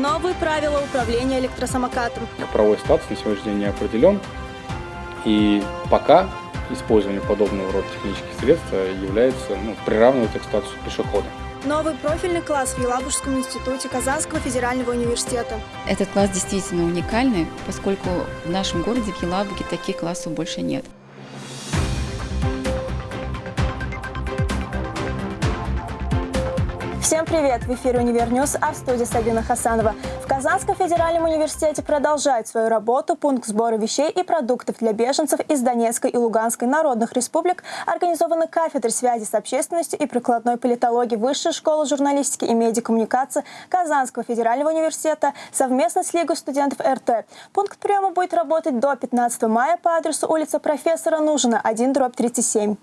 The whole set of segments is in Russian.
Новые правила управления электросамокатом. Правовой статус на сегодняшний день не определен. И пока использование подобного рода технических средств является, ну, приравнивается к статусу пешехода. Новый профильный класс в Елабужском институте Казанского федерального университета. Этот класс действительно уникальный, поскольку в нашем городе, в Елабуге, таких классов больше нет. Всем привет! В эфире «UniverNews», а в студии Сабина Хасанова. В Казанском федеральном университете продолжает свою работу пункт сбора вещей и продуктов для беженцев из Донецкой и Луганской народных республик, организованный кафедрой связи с общественностью и прикладной политологии Высшей школы журналистики и медиакоммуникации Казанского федерального университета совместно с Лигой студентов РТ. Пункт приема будет работать до 15 мая по адресу улица профессора Нужина, 1, дробь 37.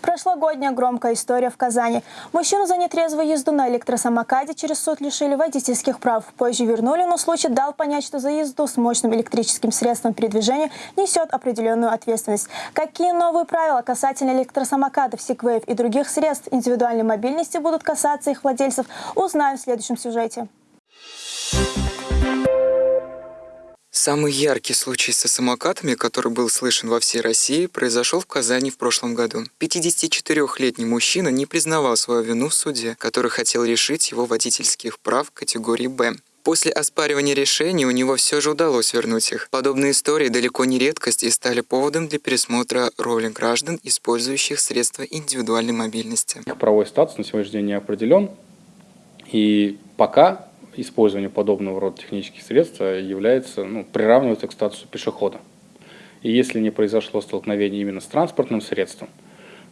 Прошлогодняя громкая история в Казани. Мужчину за нетрезвую езду на электросамокаде через суд лишили водительских прав. Позже вернули, но случай дал понять, что за езду с мощным электрическим средством передвижения несет определенную ответственность. Какие новые правила касательно электросамокадов, секвеев и других средств индивидуальной мобильности будут касаться их владельцев, узнаем в следующем сюжете. Самый яркий случай со самокатами, который был слышен во всей России, произошел в Казани в прошлом году. 54-летний мужчина не признавал свою вину в суде, который хотел решить его водительских прав категории «Б». После оспаривания решений у него все же удалось вернуть их. Подобные истории далеко не редкость и стали поводом для пересмотра роли граждан, использующих средства индивидуальной мобильности. Правовой статус на сегодняшний день не определен. И пока использование подобного рода технических средств является, ну, приравнивается к статусу пешехода. И если не произошло столкновение именно с транспортным средством,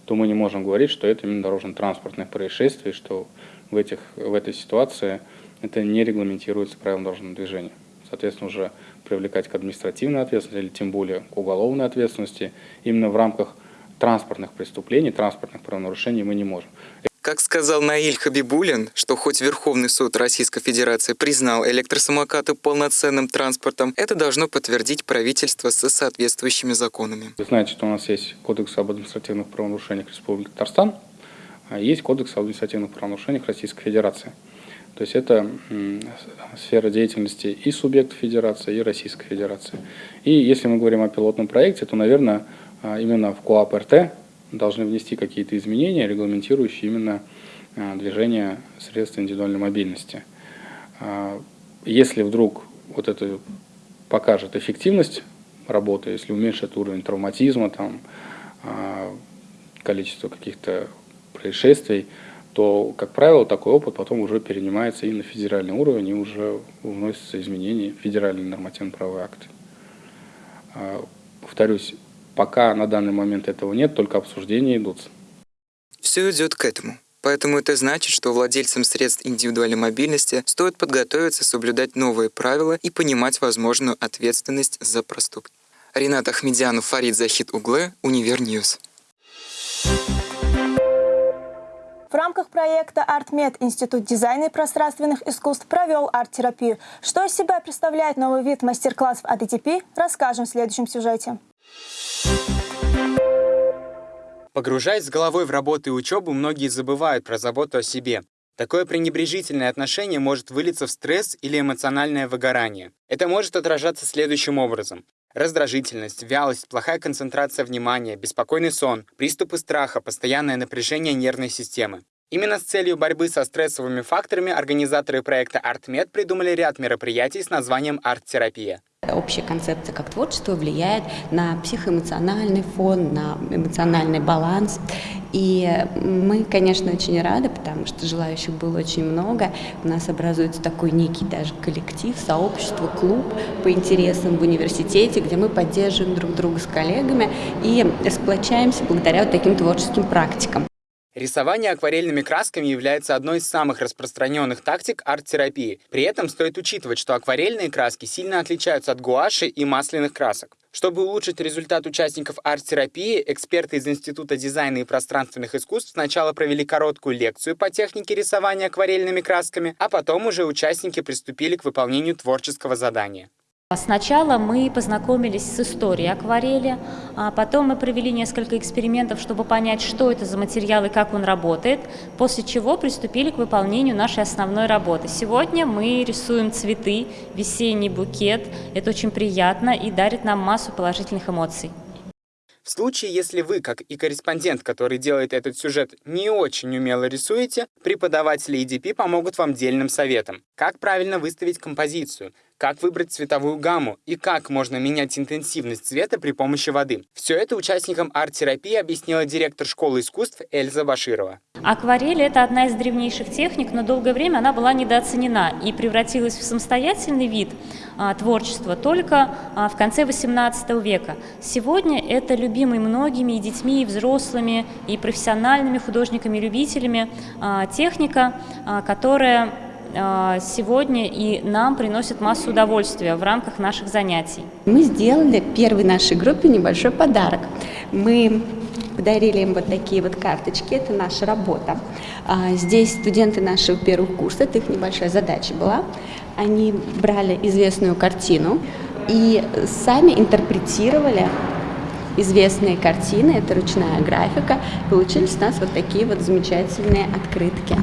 то мы не можем говорить, что это именно дорожно-транспортное происшествие, что в, этих, в этой ситуации это не регламентируется правилом дорожного движения. Соответственно, уже привлекать к административной ответственности или тем более к уголовной ответственности именно в рамках транспортных преступлений, транспортных правонарушений мы не можем. Как сказал Наиль Хабибулин, что хоть Верховный суд Российской Федерации признал электросамокаты полноценным транспортом, это должно подтвердить правительство со соответствующими законами. Вы знаете, что у нас есть Кодекс об административных правонарушениях Республики Татарстан, а есть Кодекс об административных правонарушениях Российской Федерации. То есть это сфера деятельности и субъектов Федерации, и Российской Федерации. И если мы говорим о пилотном проекте, то, наверное, а, именно в КОАП РТ должны внести какие-то изменения, регламентирующие именно а, движение средств индивидуальной мобильности. А, если вдруг вот это покажет эффективность работы, если уменьшит уровень травматизма, там, а, количество каких-то происшествий, то, как правило, такой опыт потом уже перенимается и на федеральный уровень, и уже вносятся изменения в федеральные нормативно-правовые акты. Повторюсь, Пока на данный момент этого нет, только обсуждения идут. Все идет к этому. Поэтому это значит, что владельцам средств индивидуальной мобильности стоит подготовиться, соблюдать новые правила и понимать возможную ответственность за проступки. Ренат Ахмедянов, Фарид Захид оглы, UniverNews. В рамках проекта «ArtMed» Институт дизайна и пространственных искусств провел арт-терапию. Что из себя представляет новый вид мастер-классов от АТП, расскажем в следующем сюжете. Погружаясь с головой в работу и учебу, многие забывают про заботу о себе. Такое пренебрежительное отношение может вылиться в стресс или эмоциональное выгорание. Это может отражаться следующим образом. Раздражительность, вялость, плохая концентрация внимания, беспокойный сон, приступы страха, постоянное напряжение нервной системы. Именно с целью борьбы со стрессовыми факторами организаторы проекта ArtMed придумали ряд мероприятий с названием «Арт-терапия». Общая концепция как творчество влияет на психоэмоциональный фон, на эмоциональный баланс. И мы, конечно, очень рады, потому что желающих было очень много. У нас образуется такой некий даже коллектив, сообщество, клуб по интересам в университете, где мы поддерживаем друг друга с коллегами и сплочаемся благодаря вот таким творческим практикам. Рисование акварельными красками является одной из самых распространенных тактик арт-терапии. При этом стоит учитывать, что акварельные краски сильно отличаются от гуаши и масляных красок. Чтобы улучшить результат участников арт-терапии, эксперты из Института дизайна и пространственных искусств сначала провели короткую лекцию по технике рисования акварельными красками, а потом уже участники приступили к выполнению творческого задания. Сначала мы познакомились с историей акварели, а потом мы провели несколько экспериментов, чтобы понять, что это за материал и как он работает, после чего приступили к выполнению нашей основной работы. Сегодня мы рисуем цветы, весенний букет. Это очень приятно и дарит нам массу положительных эмоций. В случае, если вы, как и корреспондент, который делает этот сюжет, не очень умело рисуете, преподаватели EDP помогут вам дельным советом. Как правильно выставить композицию, как выбрать цветовую гамму и как можно менять интенсивность цвета при помощи воды. Все это участникам арт-терапии объяснила директор школы искусств Эльза Баширова. Акварель – это одна из древнейших техник, но долгое время она была недооценена и превратилась в самостоятельный вид а, творчества только а, в конце XVIII века. Сегодня это любимый многими и детьми, и взрослыми, и профессиональными художниками-любителями а, техника, а, которая сегодня и нам приносит массу удовольствия в рамках наших занятий. Мы сделали первой нашей группе небольшой подарок. Мы подарили им вот такие вот карточки, это наша работа. А, здесь студенты нашего первого курса, это их небольшая задача была. Они брали известную картину и сами интерпретировали известные картины, это ручная графика. Получились у нас вот такие вот замечательные открытки.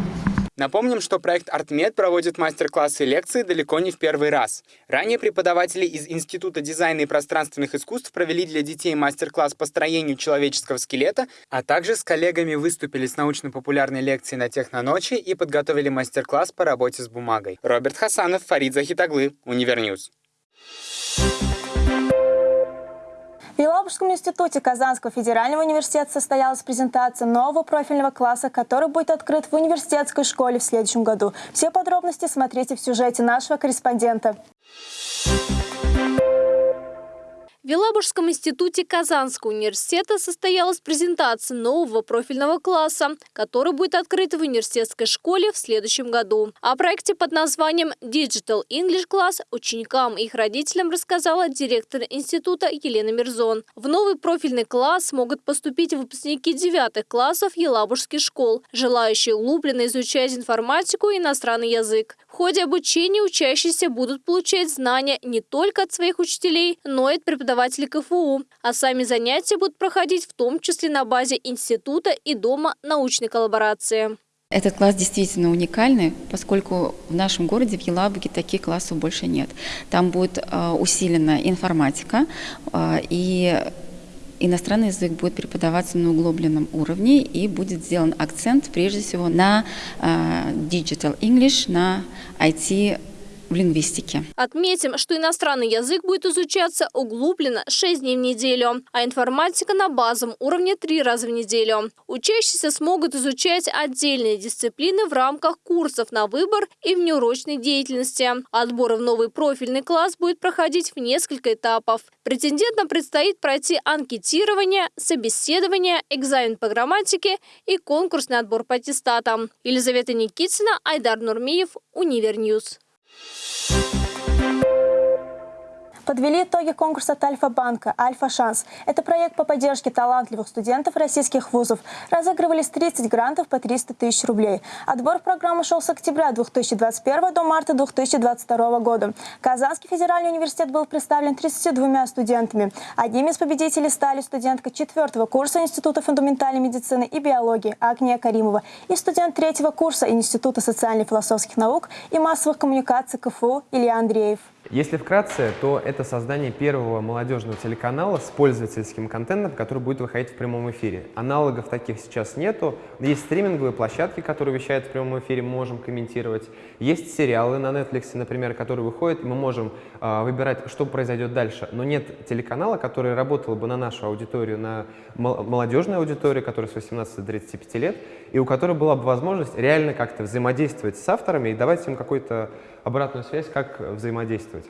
Напомним, что проект ArtMed проводит мастер-классы и лекции далеко не в первый раз. Ранее преподаватели из Института дизайна и пространственных искусств провели для детей мастер-класс по строению человеческого скелета, а также с коллегами выступили с научно-популярной лекцией на Техноночи и подготовили мастер-класс по работе с бумагой. Роберт Хасанов, Фарид Захид оглы, UniverNews. В Елабужском институте Казанского федерального университета состоялась презентация нового профильного класса, который будет открыт в университетской школе в следующем году. Все подробности смотрите в сюжете нашего корреспондента. В Елабужском институте Казанского университета состоялась презентация нового профильного класса, который будет открыт в университетской школе в следующем году. О проекте под названием Digital English Class ученикам и их родителям рассказала директор института Елена Мирзон. В новый профильный класс могут поступить выпускники девятых классов елабужских школ, желающие углубленно изучать информатику и иностранный язык. В ходе обучения учащиеся будут получать знания не только от своих учителей, но и от преподавателей преподаватели КФУ, а сами занятия будут проходить в том числе на базе института и дома научной коллаборации. Этот класс действительно уникальный, поскольку в нашем городе, в Елабуге, таких классов больше нет. Там будет э, усилена информатика, э, и иностранный язык будет преподаваться на углубленном уровне, и будет сделан акцент прежде всего на э, Digital English, на IT в лингвистике. Отметим, что иностранный язык будет изучаться углубленно 6 дней в неделю, а информатика на базовом уровне 3 раза в неделю. Учащиеся смогут изучать отдельные дисциплины в рамках курсов на выбор и внеурочной деятельности. Отбор в новый профильный класс будет проходить в несколько этапов. Претендентам предстоит пройти анкетирование, собеседование, экзамен по грамматике и конкурсный отбор по аттестатам. Елизавета Никитина, Айдар Нурмиев, UniverNews. Подвели итоги конкурса Альфа-банка «Альфа-шанс». Это проект по поддержке талантливых студентов российских вузов. Разыгрывались 30 грантов по 300 тысяч рублей. Отбор программы шел с октября 2021 до марта 2022 года. Казанский федеральный университет был представлен 32 студентами. Одними из победителей стали студентка 4 курса Института фундаментальной медицины и биологии Агния Каримова и студент 3 курса Института социально-философских наук и массовых коммуникаций КФУ Илья Андреев. Если вкратце, то это создание первого молодежного телеканала с пользовательским контентом, который будет выходить в прямом эфире. Аналогов таких сейчас нету. Есть стриминговые площадки, которые вещают в прямом эфире, мы можем комментировать. Есть сериалы на Netflix, например, которые выходят, мы можем э, выбирать, что произойдет дальше. Но нет телеканала, который работал бы на нашу аудиторию, на молодежную аудиторию, которая с 18 до 35 лет, и у которой была бы возможность реально как-то взаимодействовать с авторами и давать им какой-то обратную связь, как взаимодействовать.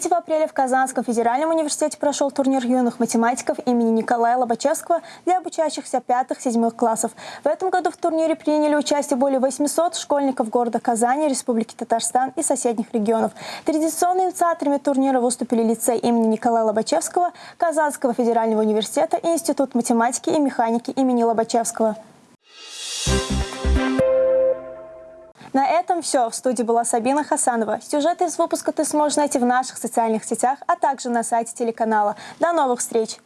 3 апреля в Казанском федеральном университете прошел турнир юных математиков имени Николая Лобачевского для обучающихся 5-7 классов. В этом году в турнире приняли участие более 800 школьников города Казани, Республики Татарстан и соседних регионов. Традиционными инициаторами турнира выступили лицей имени Николая Лобачевского, Казанского федерального университета и Институт математики и механики имени Лобачевского. На этом все. В студии была Сабина Хасанова. Сюжеты из выпуска ты сможешь найти в наших социальных сетях, а также на сайте телеканала. До новых встреч!